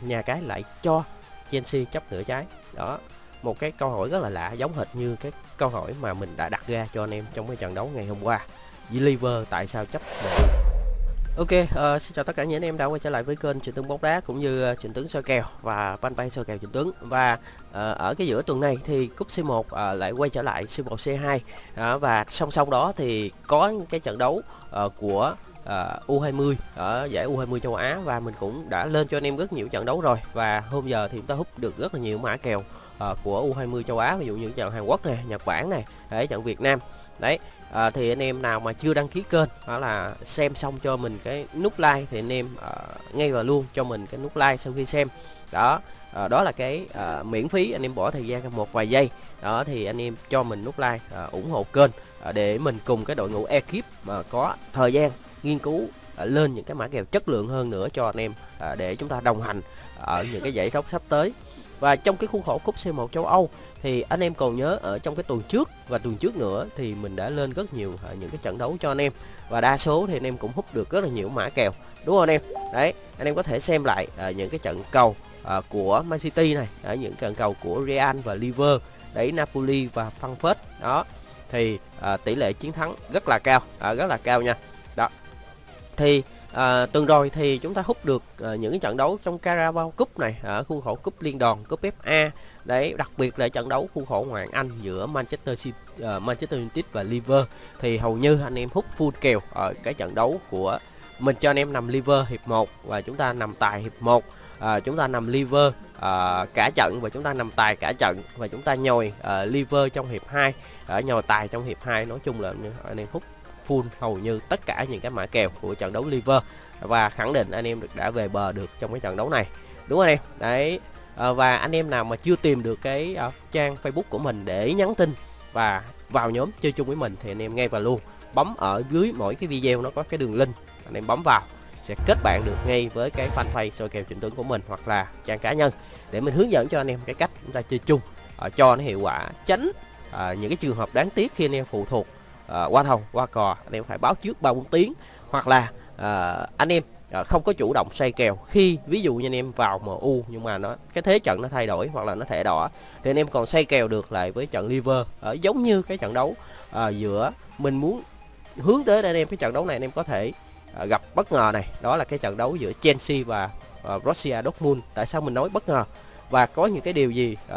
nhà cái lại cho Chelsea chấp nửa trái. Đó một cái câu hỏi rất là lạ giống hệt như cái câu hỏi mà mình đã đặt ra cho anh em trong cái trận đấu ngày hôm qua. Liver tại sao chấp nửa? Ok, uh, xin chào tất cả những anh em đã quay trở lại với kênh Trịnh Tướng bóng đá cũng như ờ, uh, Trịnh Tướng soi kèo và fanpage soi kèo Trịnh Tướng. Và uh, ở cái giữa tuần này thì cúp C1 uh, lại quay trở lại C1 C2 uh, và song song đó thì có cái trận đấu uh, của À, uh, U20 ở giải U20 châu Á và mình cũng đã lên cho anh em rất nhiều trận đấu rồi. Và hôm giờ thì chúng ta hút được rất là nhiều mã kèo uh, của U20 châu Á ví dụ như trận Hàn Quốc này, Nhật Bản này, đấy trận Việt Nam. Đấy à, thì anh em nào mà chưa đăng ký kênh đó là xem xong cho mình cái nút like thì anh em à, ngay vào luôn cho mình cái nút like sau khi xem. Đó à, đó là cái à, miễn phí anh em bỏ thời gian một vài giây. Đó thì anh em cho mình nút like à, ủng hộ kênh à, để mình cùng cái đội ngũ ekip mà có thời gian nghiên cứu à, lên những cái mã kèo chất lượng hơn nữa cho anh em à, để chúng ta đồng hành ở những cái giải đấu sắp tới. Và trong cái khuôn khổ cúp C1 châu Âu, thì anh em còn nhớ ở trong cái tuần trước và tuần trước nữa thì mình đã lên rất nhiều à, những cái trận đấu cho anh em. Và đa số thì anh em cũng hút được rất là nhiều mã kèo, đúng không anh em? Đấy, anh em có thể xem lại những cái trận cầu của Man City này ở những trận cầu của Real và Liver, đấy, Napoli và Frankfurt, đó. Thì tỷ lệ chiến thắng rất là cao rất là cao nha thì à, tuần rồi thì chúng ta hút được à, những cái trận đấu trong Carabao Cup này ở khu khổ cúp liên đoàn cúp FA đấy đặc biệt là trận đấu khu khổ ngoại Anh giữa Manchester City, uh, Manchester United và Liver thì hầu như anh em hút full kèo ở cái trận đấu của mình cho anh em nằm liver hiệp 1 và chúng ta nằm tài hiệp 1 à, chúng ta nằm liver à, cả trận và chúng ta nằm tài cả trận và chúng ta nhồi à, liver trong hiệp 2 ở à, nhồi tài trong hiệp 2 nói chung là anh em hút full hầu như tất cả những cái mã kèo của trận đấu liver. Và khẳng định anh em đã về bờ được trong cái trận đấu này. Đúng không anh em? Đấy. Ờ, và anh em nào mà chưa tìm được cái ờ, trang facebook của mình để nhắn tin và vào nhóm chơi chung với mình thì anh em ngay vào luôn bấm ở dưới mỗi cái video nó có cái đường link anh em bấm vào sẽ kết bạn được ngay với cái fanpage soi kèo trịnh tướng của mình hoặc là trang cá nhân để mình hướng dẫn cho anh em cái cách chúng ta chơi chung uh, cho nó hiệu quả tránh uh, những cái trường hợp đáng tiếc khi anh em phụ thuộc À, qua thầu qua cò anh em phải báo trước ba bốn tiếng. Hoặc là à, anh em à, không có chủ động xoay kèo. Khi ví dụ như anh em vào MU nhưng mà nó cái thế trận nó thay đổi hoặc là nó thẻ đỏ thì anh em còn xoay kèo được lại với trận liver ở giống như cái trận đấu à, giữa mình muốn hướng tới anh em cái trận đấu này anh em có thể à, gặp bất ngờ này. Đó là cái trận đấu giữa Chelsea và à, Russia Dortmund. Tại sao mình nói bất ngờ? Và có những cái điều gì uh,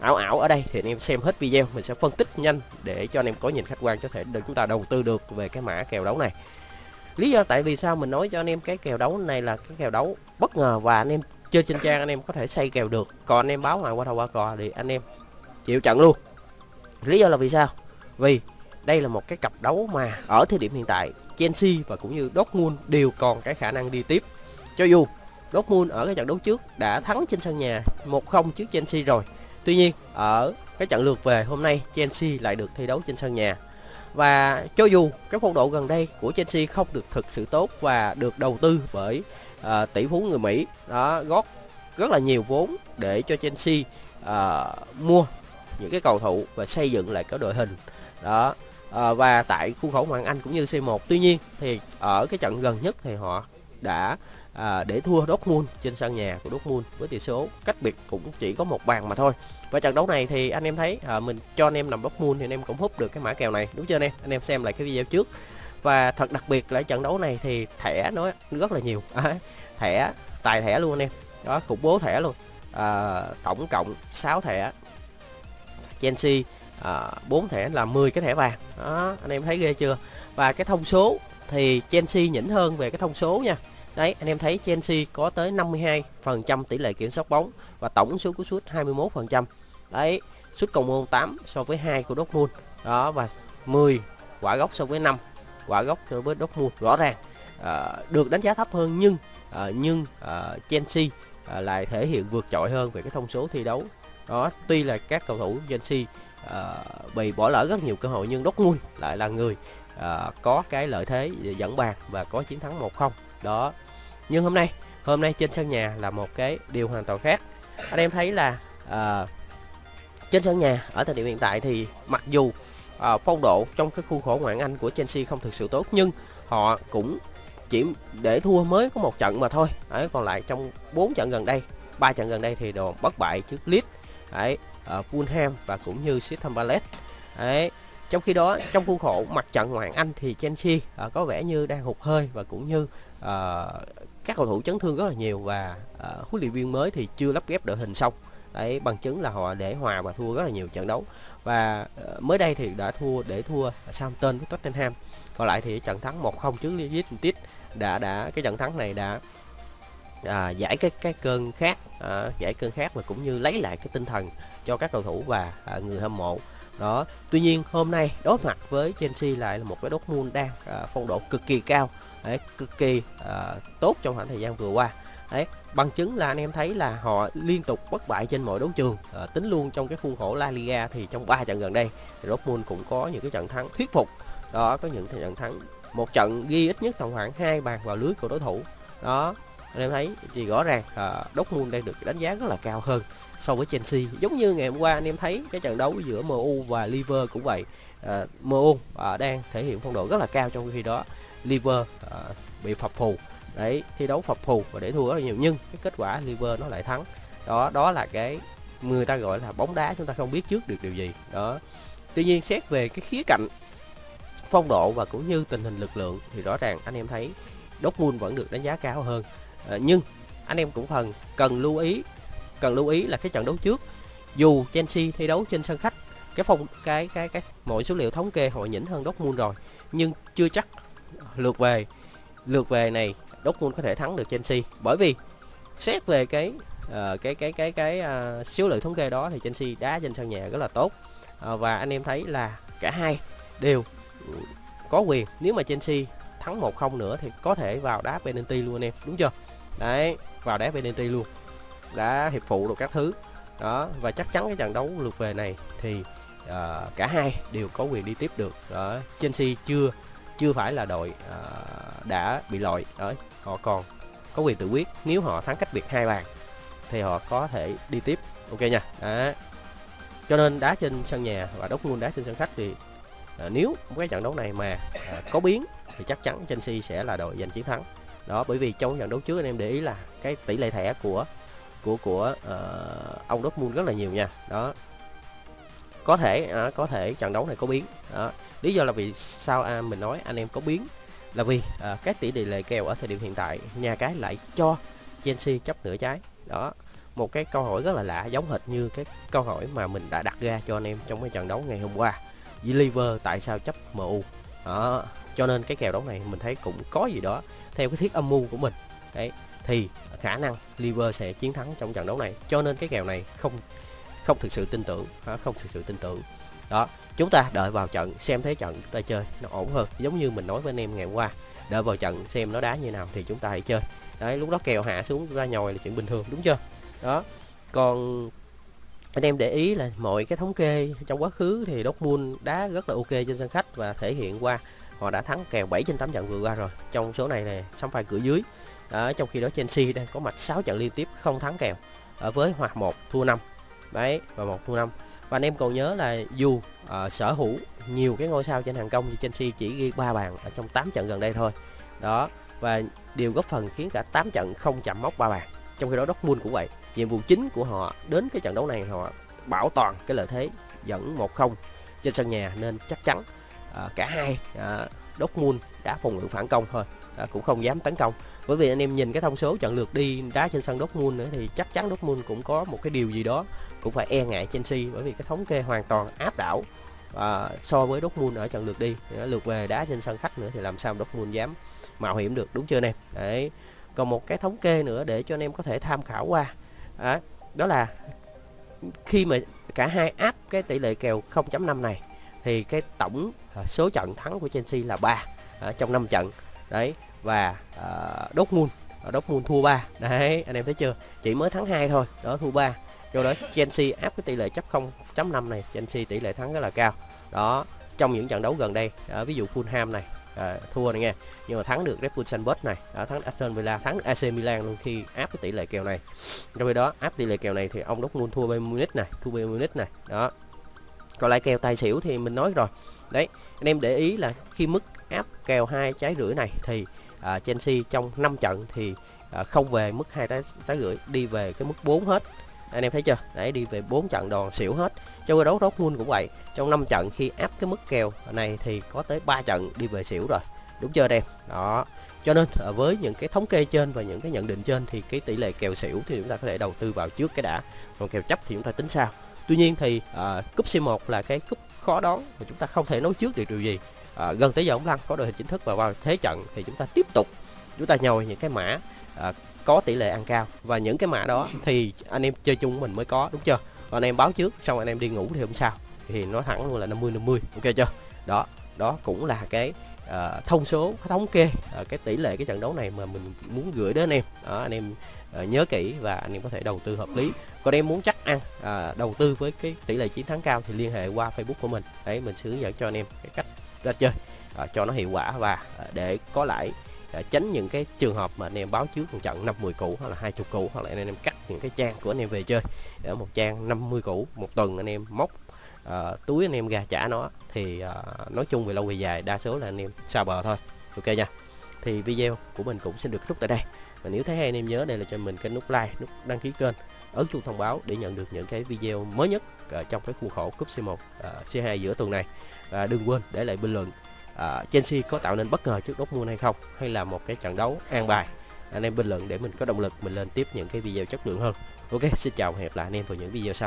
ảo ảo ở đây thì anh em xem hết video. Mình sẽ phân tích nhanh để cho anh em có nhìn khách quan có thể để chúng ta đầu tư được về cái mã kèo đấu này. Lý do tại vì sao mình nói cho anh em cái kèo đấu này là cái kèo đấu bất ngờ và anh em chơi trên trang anh em có thể xây kèo được. Còn anh em báo ngoài qua đầu qua cò thì anh em chịu trận luôn. Lý do là vì sao? Vì đây là một cái cặp đấu mà ở thời điểm hiện tại Chelsea và cũng như Dortmund đều còn cái khả năng đi tiếp. Cho dù Dortmund ở cái trận đấu trước đã thắng trên sân nhà 1-0 trước Chelsea rồi. Tuy nhiên ở cái trận lượt về hôm nay Chelsea lại được thi đấu trên sân nhà. Và cho dù cái phong độ gần đây của Chelsea không được thực sự tốt và được đầu tư bởi uh, tỷ phú người Mỹ đó góp rất là nhiều vốn để cho Chelsea uh, mua những cái cầu thủ và xây dựng lại cái đội hình. Đó uh, và tại khu khẩu Hoàng Anh cũng như C1 tuy nhiên thì ở cái trận gần nhất thì họ đã à, để thua Dortmund trên sân nhà của Dortmund với tỷ số cách biệt cũng chỉ có một bàn mà thôi. Và trận đấu này thì anh em thấy à, mình cho anh em nằm Dortmund thì anh em cũng hút được cái mã kèo này đúng chưa anh em? Anh em xem lại cái video trước. Và thật đặc biệt là trận đấu này thì thẻ nó rất là nhiều. À, thẻ tài thẻ luôn anh em. Đó khủng bố thẻ luôn. À, tổng cộng 6 thẻ. Chelsea à, 4 thẻ là 10 cái thẻ vàng. Đó anh em thấy ghê chưa? Và cái thông số thì Chelsea nhỉnh hơn về cái thông số nha. Đấy, anh em thấy Chelsea có tới 52% tỷ lệ kiểm soát bóng và tổng số cú sút 21%. Đấy, sút cầu môn 8 so với 2 của Dortmund. Đó và 10 quả góc so với 5 quả góc so với Dortmund. Rõ ràng à, được đánh giá thấp hơn nhưng à, nhưng à, Chelsea à, lại thể hiện vượt trội hơn về cái thông số thi đấu. Đó, tuy là các cầu thủ Chelsea à, bị bỏ lỡ rất nhiều cơ hội nhưng Dortmund lại là người à, có cái lợi thế dẫn bàn và có chiến thắng 1-0 đó nhưng hôm nay hôm nay trên sân nhà là một cái điều hoàn toàn khác. Anh em thấy là uh, trên sân nhà ở thời điểm hiện tại thì mặc dù uh, phong độ trong cái khu khổ ngoại Anh của Chelsea không thực sự tốt nhưng họ cũng chỉ để thua mới có một trận mà thôi. Đấy còn lại trong 4 trận gần đây ba trận gần đây thì đồ bất bại trước Leeds đấy ở Fulham và cũng như Crystal Palace. Đấy trong khi đó trong khuôn khổ mặt trận ngoại Anh thì Chelsea uh, có vẻ như đang hụt hơi và cũng như uh, các cầu thủ chấn thương rất là nhiều và uh, huấn luyện viên mới thì chưa lắp ghép đội hình xong. Đấy bằng chứng là họ để hòa và thua rất là nhiều trận đấu. Và uh, mới đây thì đã thua để thua Southampton với Tottenham. Còn lại thì trận thắng 1-0 trước Leeds United đã đã cái trận thắng này đã à, giải cái cái cơn khát à, giải cơn khát và cũng như lấy lại cái tinh thần cho các cầu thủ và à, người hâm mộ đó tuy nhiên hôm nay đối mặt với Chelsea lại là một cái Dortmund đang à, phong độ cực kỳ cao. Đấy, cực kỳ à, tốt trong khoảng thời gian vừa qua. Đấy bằng chứng là anh em thấy là họ liên tục bất bại trên mọi đấu trường. À, tính luôn trong cái khuôn khổ La Liga thì trong 3 trận gần đây thì Dortmund cũng có những cái trận thắng thuyết phục. Đó có những trận thắng một trận ghi ít nhất tầm khoảng hai bàn vào lưới của đối thủ. Đó anh em thấy thì rõ ràng à, Dortmund đang được đánh giá rất là cao hơn so với Chelsea. Giống như ngày hôm qua anh em thấy cái trận đấu giữa MU và Liver cũng vậy. À, MU à, đang thể hiện phong độ rất là cao trong khi đó Liver à, bị phập phù. Đấy thi đấu phập phù và để thua rất là nhiều nhưng cái kết quả Liver nó lại thắng. Đó đó là cái người ta gọi là bóng đá chúng ta không biết trước được điều gì. Đó. Tuy nhiên xét về cái khía cạnh phong độ và cũng như tình hình lực lượng thì rõ ràng anh em thấy Dortmund vẫn được đánh giá cao hơn à, nhưng anh em cũng phần cần lưu ý cần lưu ý là cái trận đấu trước dù Chelsea thi đấu trên sân khách cái phong cái cái cái mọi số liệu thống kê họ nhỉnh hơn Dortmund rồi nhưng chưa chắc lượt về lượt về này Dortmund có thể thắng được Chelsea. Bởi vì xét về cái uh, cái cái cái cái uh, số liệu thống kê đó thì Chelsea đá trên sân nhà rất là tốt. Uh, và anh em thấy là cả hai đều có quyền nếu mà Chelsea thắng 1-0 nữa thì có thể vào đá penalty luôn anh em đúng chưa? Đấy vào đá penalty luôn. Đã hiệp phụ được các thứ. Đó và chắc chắn cái trận đấu lượt về này thì uh, cả hai đều có quyền đi tiếp được. Đó Chelsea chưa chưa phải là đội uh, đã bị loại. Đó họ còn có quyền tự quyết nếu họ thắng cách biệt hai bàn thì họ có thể đi tiếp. Ok nha. Đó. cho nên đá trên sân nhà và Dortmund đá trên sân khách thì uh, nếu cái trận đấu này mà uh, có biến thì chắc chắn Chelsea sẽ là đội giành chiến thắng đó bởi vì trong trận đấu trước anh em để ý là cái tỷ lệ thẻ của của của ờ, uh, ông Dortmund rất là nhiều nha. Đó. Có thể à, có thể trận đấu này có biến. Đó. Lý do là vì sao à, mình nói anh em có biến là vì à, cái tỷ lệ kèo ở thời điểm hiện tại nhà cái lại cho Chelsea chấp nửa trái. Đó. Một cái câu hỏi rất là lạ giống hệt như cái câu hỏi mà mình đã đặt ra cho anh em trong cái trận đấu ngày hôm qua. Liver tại sao chấp MU đó cho nên cái kèo đấu này mình thấy cũng có gì đó theo cái thiết âm mưu của mình. Đấy, thì khả năng liver sẽ chiến thắng trong trận đấu này. Cho nên cái kèo này không không thực sự tin tưởng không thực sự tin tưởng. Đó, chúng ta đợi vào trận, xem thế trận chúng ta chơi nó ổn hơn. Giống như mình nói với anh em ngày hôm qua, đợi vào trận xem nó đá như nào thì chúng ta hãy chơi. Đấy, lúc đó kèo hạ xuống ra nhồi là chuyện bình thường, đúng chưa? Đó, còn anh em để ý là mọi cái thống kê trong quá khứ thì Dortmund đá rất là ok trên sân khách và thể hiện qua họ đã thắng kèo 7 trên 8 trận vừa qua rồi. Trong số này là sắm phải cửa dưới. Đó, trong khi đó Chelsea đang có mặt 6 trận liên tiếp không thắng kèo. Ở với hoặc 1 thua 5 đấy và một thua 5 và anh em còn nhớ là dù uh, sở hữu nhiều cái ngôi sao trên hàng công như Chelsea chỉ ghi 3 bàn ở trong 8 trận gần đây thôi. Đó và điều góp phần khiến cả 8 trận không chạm mốc 3 bàn. Trong khi đó Dortmund cũng vậy. Nhiệm vụ chính của họ đến cái trận đấu này họ bảo toàn cái lợi thế dẫn 1-0 trên sân nhà nên chắc chắn À, cả hai uh, Dortmund đã phòng ngự phản công thôi à, cũng không dám tấn công. Bởi vì anh em nhìn cái thông số trận lượt đi đá trên sân Dortmund nữa thì chắc chắn Dortmund cũng có một cái điều gì đó cũng phải e ngại Chelsea bởi vì cái thống kê hoàn toàn áp đảo à, so với Dortmund ở trận lượt đi. Lượt về đá trên sân khách nữa thì làm sao Dortmund dám mạo hiểm được đúng chưa anh em đấy. Còn một cái thống kê nữa để cho anh em có thể tham khảo qua à, đó là khi mà cả hai áp cái tỷ lệ kèo 0.5 này thì cái tổng à, số trận thắng của Chelsea là 3 trong 5 trận. Đấy và uh, Dortmund à, Dortmund thua 3 đấy anh em thấy chưa? Chỉ mới thắng 2 thôi đó thua 3 cho đó Chelsea áp cái tỷ lệ chấp 0.5 này Chelsea tỷ lệ thắng rất là cao. Đó trong những trận đấu gần đây à, ví dụ Fulham này à, thua này nghe nhưng mà thắng được Red Bull Salzburg này đó, thắng Aston Villa thắng AC Milan luôn khi áp cái tỷ lệ kèo này. Trong khi đó áp tỷ lệ kèo này thì ông Dortmund thua Bayern Munich này thua Bayern Munich này đó còn lại kèo tài xỉu thì mình nói rồi. Đấy anh em để ý là khi mức áp kèo hai trái rưỡi này thì à, Chelsea trong 5 trận thì à, không về mức hai trái trái rưỡi đi về cái mức 4 hết. Anh em thấy chưa? Đấy đi về 4 trận đòn xỉu hết. Trong đấu Dortmund cũng vậy. Trong 5 trận khi áp cái mức kèo này thì có tới 3 trận đi về xỉu rồi. Đúng chưa em? Đó. Cho nên à, với những cái thống kê trên và những cái nhận định trên thì cái tỷ lệ kèo xỉu thì chúng ta có thể đầu tư vào trước cái đã. Còn kèo chấp thì chúng ta tính sao? Tuy nhiên thì à, cúp C1 là cái cúp khó đoán mà chúng ta không thể nói trước được điều gì. À, gần tới giờ ông lăn có đội hình chính thức và vào thế trận thì chúng ta tiếp tục chúng ta nhồi những cái mã à, có tỷ lệ ăn cao. Và những cái mã đó thì anh em chơi chung mình mới có đúng chưa? Còn anh em báo trước xong anh em đi ngủ thì hôm sau thì nó thẳng luôn là 50 50 ok chưa? Đó đó cũng là cái uh, thông số thống kê uh, cái tỷ lệ cái trận đấu này mà mình muốn gửi đến anh em. Đó anh em uh, nhớ kỹ và anh em có thể đầu tư hợp lý. Còn em muốn chắc ăn à, đầu tư với cái tỷ lệ chiến thắng cao thì liên hệ qua facebook của mình. Đấy mình sẽ hướng dẫn cho anh em cái cách ra chơi à, cho nó hiệu quả và à, để có lại à, tránh những cái trường hợp mà anh em báo trước một trận 50 củ hoặc là 20 củ hoặc là anh em cắt những cái trang của anh em về chơi. Ở một trang 50 củ một tuần anh em móc à, túi anh em gà trả nó thì à, nói chung về lâu về dài đa số là anh em xa bờ thôi. Ok nha. Thì video của mình cũng xin được kết thúc tại đây. Và nếu thấy hay anh em nhớ đây là cho mình cái nút like nút đăng ký kênh ấn chuông thông báo để nhận được những cái video mới nhất uh, trong cái khuôn khổ cúp C1 uh, C2 giữa tuần này. Và đừng quên để lại bình luận uh, Chelsea có tạo nên bất ngờ trước Dortmund hay không hay là một cái trận đấu an bài. Anh em bình luận để mình có động lực mình lên tiếp những cái video chất lượng hơn. Ok xin chào và hẹn gặp lại anh em vào những video sau.